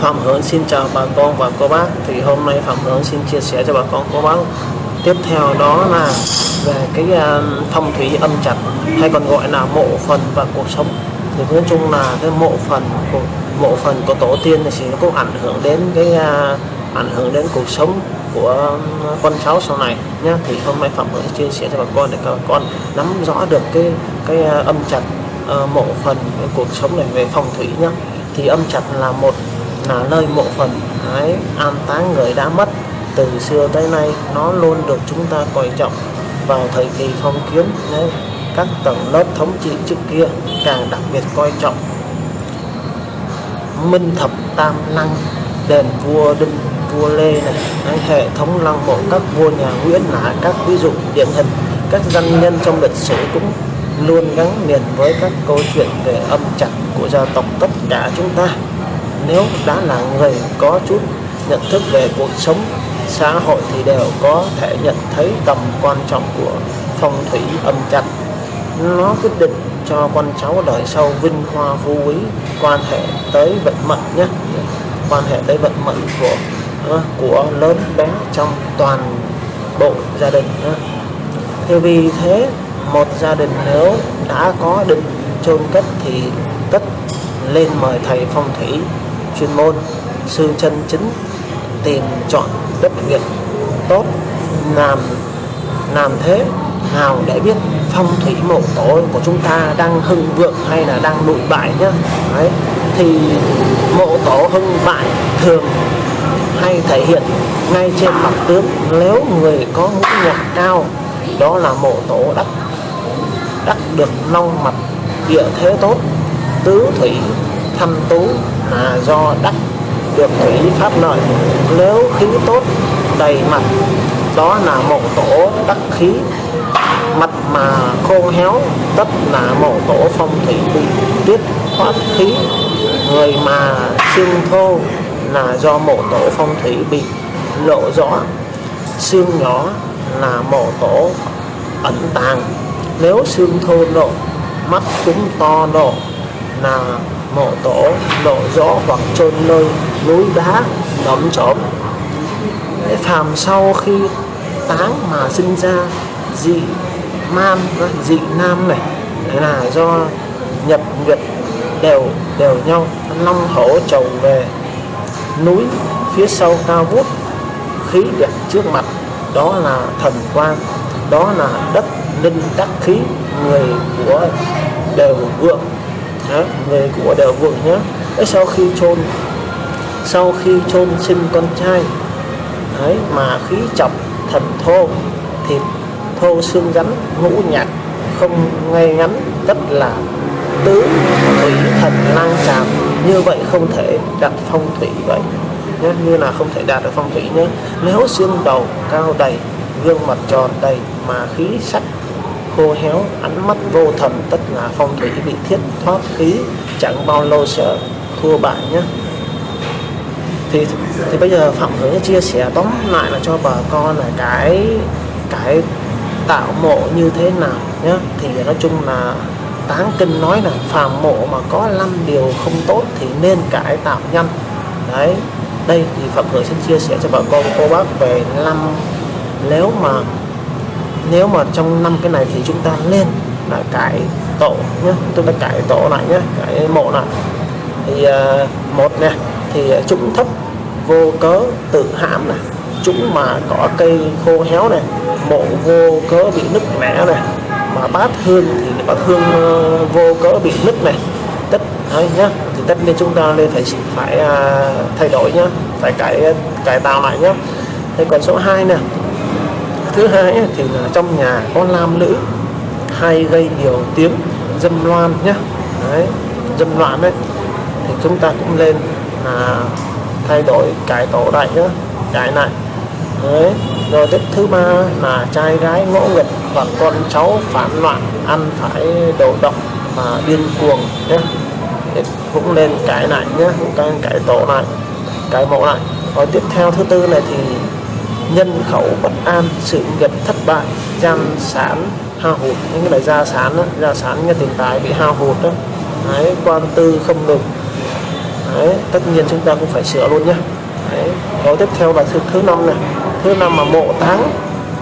Phạm Hướng xin chào bà con và cô bác. Thì hôm nay Phạm Hướng xin chia sẻ cho bà con, cô bác. Tiếp theo đó là về cái ờ, phong thủy âm trạch hay còn gọi là mộ phần và cuộc sống. Thì nói chung là cái mộ phần của, mộ phần của tổ tiên thì nó cũng ảnh hưởng đến cái ờ, ảnh hưởng đến cuộc sống của ờ, con cháu sau này nhá. Thì hôm nay Phạm Hướng chia sẻ cho bà con để các bà con nắm rõ được cái cái âm trạch mộ phần cuộc sống này về phong thủy nhá. Thì âm trạch là một là nơi mộ phần ấy an táng người đã mất từ xưa tới nay nó luôn được chúng ta coi trọng. Vào thời kỳ phong kiến đấy, các tầng lớp thống trị trước kia càng đặc biệt coi trọng. Minh thập tam lăng đền vua đinh vua lê này đấy, hệ thống lăng mộ các vua nhà nguyễn là các ví dụ điển hình. Các danh nhân trong lịch sử cũng luôn gắn liền với các câu chuyện về âm trạch của gia tộc tất cả chúng ta nếu đã là người có chút nhận thức về cuộc sống, xã hội thì đều có thể nhận thấy tầm quan trọng của phong thủy âm trạch nó quyết định cho con cháu đời sau vinh hoa phú quý, quan hệ tới vận mệnh nhé. Quan hệ tới vận mệnh của ờ, của lớn bé trong toàn bộ gia đình nhé. thì vì thế, một gia đình nếu đã có định chôn cất thì tất lên mời thầy phong thủy chuyên môn, sư chân chính, tìm, chọn đất việt tốt, làm làm thế nào để biết phong thủy mộ tổ của chúng ta đang hưng vượng hay là đang lụi bại nhá Đấy. thì mộ tổ hưng bại thường hay thể hiện ngay trên mặt tướng nếu người có ngũ nhạc cao, đó là mộ tổ đắc đắc được long mặt địa thế tốt, tứ thủy thâm tú là do đắc được thủy pháp lợi, nếu khí tốt đầy mặt, đó là mộ tổ đắc khí. Mặt mà khô héo, tất là mộ tổ phong thủy bị tiết thoát khí. Người mà xương thô là do mộ tổ phong thủy bị lộ rõ. Xương nhỏ là mộ tổ ẩn tàng. Nếu xương thô lộ, mắt cũng to lộ là mộ tổ lộ rõ hoặc chôn nơi núi đá đấm trộm. Phàm sau khi táng mà sinh ra dị man, dị nam này là do nhập nguyệt đều đều nhau, long hổ trầu về núi phía sau cao vút, khí đẹp trước mặt, đó là thần quang đó là đất linh đắc khí, người của đều vượng. Dạ, đó, người của đều vượng nhé sau khi chôn sau khi chôn sinh con trai đấy mà khí chọc thần thô thịt thô xương rắn ngũ nhạc không ngay ngắn rất là tứ thủy thần lang tràm. Như vậy không thể đặt phong thủy vậy nhé như là không thể đạt được phong thủy nhé nếu xương đầu cao đầy gương mặt tròn đầy mà khí sắc khô héo, ánh mắt vô thần tất là phong thủy bị thiết thoát khí, chẳng bao lâu sẽ thua bại nhé. Thì thì bây giờ phạm hướng chia sẻ tóm lại là cho bà con là cái cái tạo mộ như thế nào nhé. Thì nói chung là táng kinh nói là phàm mộ mà có 5 điều không tốt thì nên cải tạo nhanh. Đấy, đây thì phạm hướng xin chia sẻ cho bà con, cô bác về năm. Nếu mà nếu mà trong năm cái này thì chúng ta lên là cải tổ nhé chúng ta cải tổ lại nhé cải mộ lại. Thì uh, một nè thì chúng thấp vô cớ tự hãm này chúng mà có cây khô héo này mộ vô cớ bị nứt nẻ này mà bát hương thì bát hương uh, vô cớ bị nứt này tất đấy nhá thì tất nhiên chúng ta nên phải phải uh, thay đổi nhá phải cải cải tạo lại nhá. Thế còn số 2 nè thứ hai thì là trong nhà có nam nữ hay gây nhiều tiếng dâm loan nhá. Đấy dâm loạn đấy thì chúng ta cũng lên à, thay đổi cải tổ lại nhá cải lại. Đấy rồi tiếp thứ ba là trai gái ngỗ nghịch hoặc con cháu phản loạn ăn phải đồ độc và điên cuồng nhé cũng lên cải lại nhé cũng cải, cải tổ lại cải mẫu lại. Rồi tiếp theo thứ tư này thì nhân khẩu bất an sự nghiệp thất bại gian sản hao hụt. Những cái loại gia sản đó, gia sản như tiền tài bị hao hụt đó đấy quan tư không được. Đấy tất nhiên chúng ta cũng phải sửa luôn nhé Đấy. Rồi tiếp theo là thứ thứ năm này. Thứ năm mà mộ táng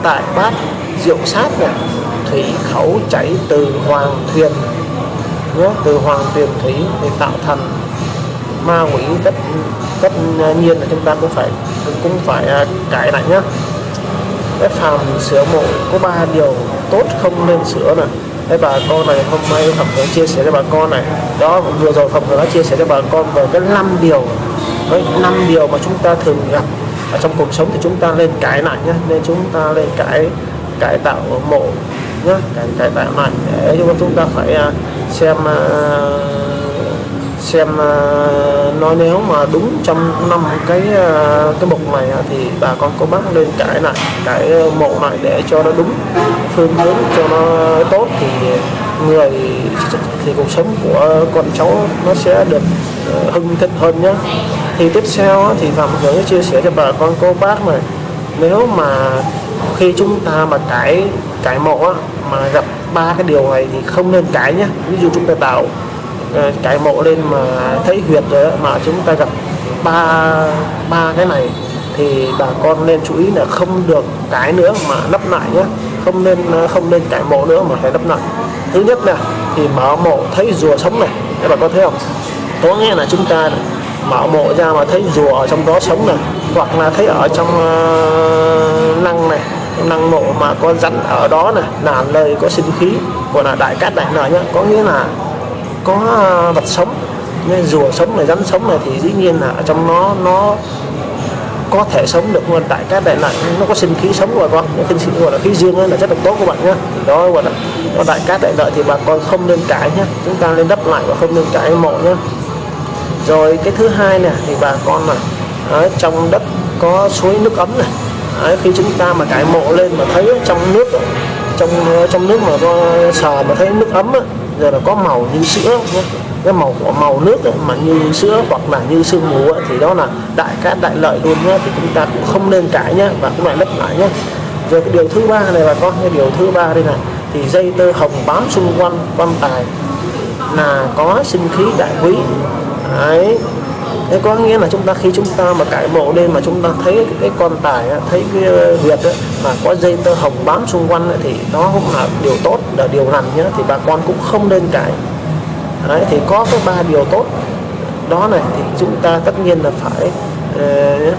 tại bát rượu sát này. Thủy khẩu chảy từ hoàng thuyền nhé từ hoàng thuyền thủy để tạo thành ma quỷ tất tất nhiên là chúng ta cũng phải cũng phải à, cải lại nhá, cái phàm sửa mộ có ba điều tốt không nên sửa này cái bà con này hôm nay Phật đã chia sẻ cho bà con này. Đó vừa rồi Phật đã chia sẻ cho bà con về cái năm điều. Với năm điều mà chúng ta thường gặp ở trong cuộc sống thì chúng ta lên cải lại nhé nên chúng ta lên cải cải tạo mộ nhé cải, cải tạo lại để chúng ta phải à, xem uh, xem ờ, nói nếu mà đúng trong năm cái ờ, cái mục này thì bà con cô bác lên cải lại cái mộ lại để cho nó đúng, phương hướng cho nó tốt thì người thì cuộc sống của con cháu nó sẽ được ờ, hưng thịnh hơn nhé thì tiếp theo thì phạm hướng chia sẻ cho bà con cô bác này, nếu mà khi chúng ta mà cải cải mộ mà gặp ba cái điều này thì không nên cải nhé ví dụ chúng ta tạo Ờ, cái mộ lên mà thấy huyệt rồi mà chúng ta gặp ba ba cái này thì bà con nên chú ý là không được cái nữa mà lắp lại nhé không nên ờ, không nên cải mộ nữa mà phải lắp lại. Thứ nhất là thì mở mộ thấy rùa sống này các bà con thấy không? Có nghĩa là chúng ta mở mộ ra mà thấy rùa ở trong đó sống này hoặc là thấy ở trong ờ, uh, năng này năng mộ mà có rắn ở đó này là lời có sinh khí gọi là đại cát đại lợi nhá. Có nghĩa là có ờ, vật sống. Nên rùa sống này rắn sống này thì dĩ nhiên là ở trong nó nó có thể sống được luôn tại các đại lợi nó có sinh khí sống rồi con. Những sinh khí gọi là khí dương ấy là rất là tốt các bạn nhé đó gọi là còn đại cát đại lợi thì bà con không nên cãi nhé chúng ta nên đắp lại và không nên cãi mộ nhé rồi cái thứ hai nè thì bà con là ở trong đất có suối nước ấm này. Đấy, khi chúng ta mà cãi mộ lên mà thấy trong nước trong trong nước mà sờ mà thấy nước ấm á, giờ là có màu như sữa cái màu của màu nước ấy, mà như sữa hoặc là như sương mù ấy, thì đó là đại cát đại lợi luôn nhé. Thì chúng ta cũng không nên cãi nhé và cũng lại lấp lại nhé. Rồi cái điều thứ ba này bà con cái điều thứ ba đây này. Thì dây tơ hồng bám xung quanh quan tài là có sinh khí đại quý. Đấy. Thế có nghĩa là chúng ta khi chúng ta mà cải mộ lên mà chúng ta thấy cái, cái con tài thấy cái ờ, huyệt mà có dây tơ hồng bám xung quanh ấy, thì nó cũng là điều tốt là điều hành nhé thì bà con cũng không nên cãi. Đấy, thì có cái ba điều tốt. Đó này thì chúng ta tất nhiên là phải uh,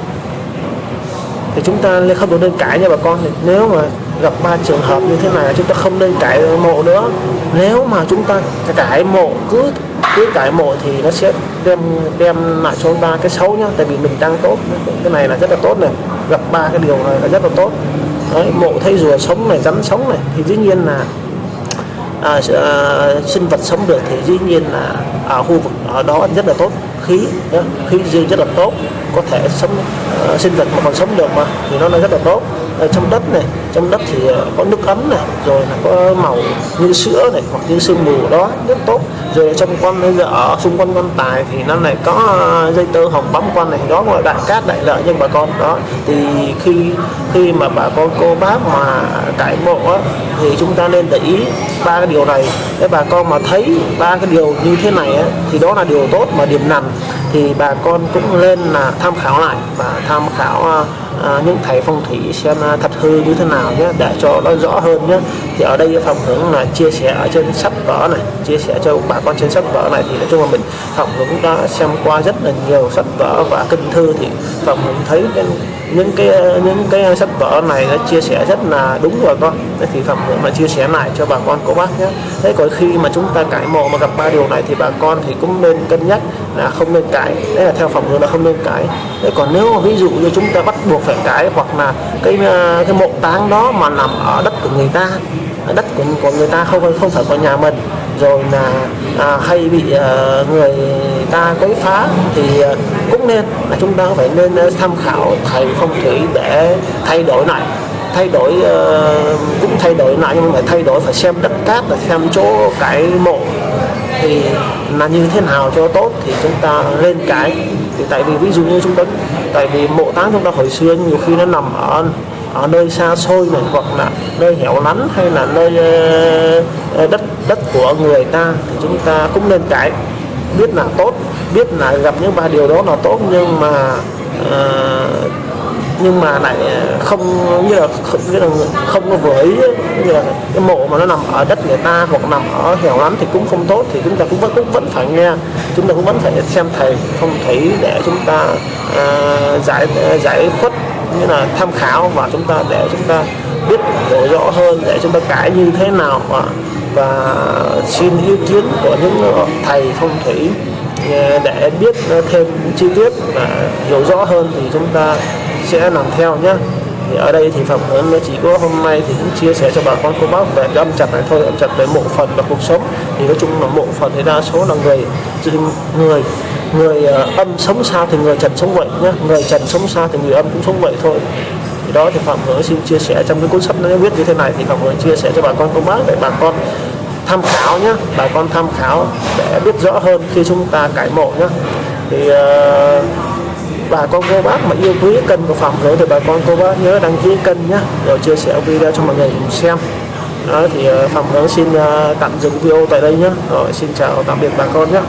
thì chúng ta không được nên cãi nha bà con. Nếu mà gặp ba trường hợp như thế này chúng ta không nên cãi mộ nữa. Nếu mà chúng ta cãi mộ cứ cứ cãi mộ thì nó sẽ đem đem lại cho chúng ta cái xấu nhá. Tại vì mình đang tốt cái này là rất là tốt này. Gặp ba cái điều này là rất là tốt. Đấy, mộ thấy rùa sống này rắn sống này thì dĩ nhiên là à, à, sinh vật sống được thì dĩ nhiên là ở khu vực ở đó rất là tốt. Khí đó, khí dương rất là tốt. Có thể sống à, sinh vật mà còn sống được mà thì nó là rất là tốt ở trong đất này trong đất thì ờ, có nước ấm này rồi là có màu như sữa này hoặc như sương mù đó rất tốt. Rồi trong quan ở xung quanh quan tài thì nó lại có ờ, dây tơ hồng bấm quan này đó gọi đại cát đại lợi nhưng bà con đó. Thì khi khi mà bà con cô bác mà cải mộ á, thì chúng ta nên để ý ba cái điều này. Để bà con mà thấy ba cái điều như thế này á, thì đó là điều tốt mà điểm nằm. Thì bà con cũng nên là tham khảo lại và tham khảo à, những thầy phong thủy xem à, thật hư như thế nào nhé để cho nó rõ hơn nhé. Thì ở đây phòng hướng là chia sẻ ở trên sách vở này chia sẻ cho bà con trên sách vở này. Thì nói chung là mình phòng hướng đã xem qua rất là nhiều sách vở và kinh thư. Thì phòng hướng thấy cái, những cái những cái sách vở này nó chia sẻ rất là đúng rồi con. Thì phẩm hướng là chia sẻ lại cho bà con cô bác nhé. Thế còn khi mà chúng ta cải mộ mà gặp ba điều này thì bà con thì cũng nên cân nhắc là không nên cải đấy là theo phẩm hướng là không nên cải thế còn nếu mà ví dụ như chúng ta bắt buộc phải cải hoặc là cái ờ, cái mộ táng đó mà nằm ở đất của người ta. Đất của, của người ta không không phải của nhà mình. Rồi là à, hay bị à, người ta quấy phá thì à, cũng nên là chúng ta phải nên tham khảo thầy phong thủy để thay đổi lại. Thay đổi uh, cũng thay đổi lại nhưng mà thay đổi phải xem đất cát và xem chỗ cái mộ. Thì là như thế nào cho tốt thì chúng ta lên cái. Thì tại vì ví dụ như chúng ta tại vì mộ táng chúng ta hồi xưa nhiều khi nó nằm ở ở nơi xa xôi này hoặc là nơi hẻo lánh hay là nơi ờ, ờ, đất đất của người ta thì chúng ta cũng nên cải. Biết là tốt biết là gặp những ba điều đó là tốt nhưng mà uh, nhưng mà lại ờ, không như là không, như là không có vừa ý như là cái mộ mà nó nằm ở đất người ta hoặc nằm ở hẻo lánh thì cũng không tốt thì chúng ta cũng vẫn cũng vẫn phải nghe chúng ta cũng vẫn phải xem thầy không thấy để chúng ta à, giải giải khuất như là tham khảo và chúng ta để chúng ta biết hiểu rõ hơn để chúng ta cãi như thế nào và, và xin ý kiến của những thầy phong thủy ờ, để biết thêm chi tiết và hiểu rõ hơn thì chúng ta sẽ làm theo nhé thì ở đây thì phạm hướng nó chỉ có hôm nay thì cũng chia sẻ cho bà con cô bác về cái âm chặt này thôi âm chặt về mộ phần và cuộc sống. Thì nói chung là mộ phần thì đa số là người người người ờ, âm sống sao thì người trần sống vậy nhé người trần sống sao thì người âm cũng sống vậy thôi. Thì đó thì phạm hướng xin chia sẻ trong cái cuốn sách nó viết như thế này thì phạm hướng chia sẻ cho bà con cô bác để bà con tham khảo nhé bà con tham khảo để biết rõ hơn khi chúng ta cải mộ nhé thì uh, bà con cô bác mà yêu quý kênh của phòng nữa thì bà con cô bác nhớ đăng ký kênh nhé rồi chia sẻ video cho mọi người cùng xem. Đó, thì ờ, phòng Hướng xin ờ, tạm dừng video tại đây nhé rồi, xin chào tạm biệt bà con nhé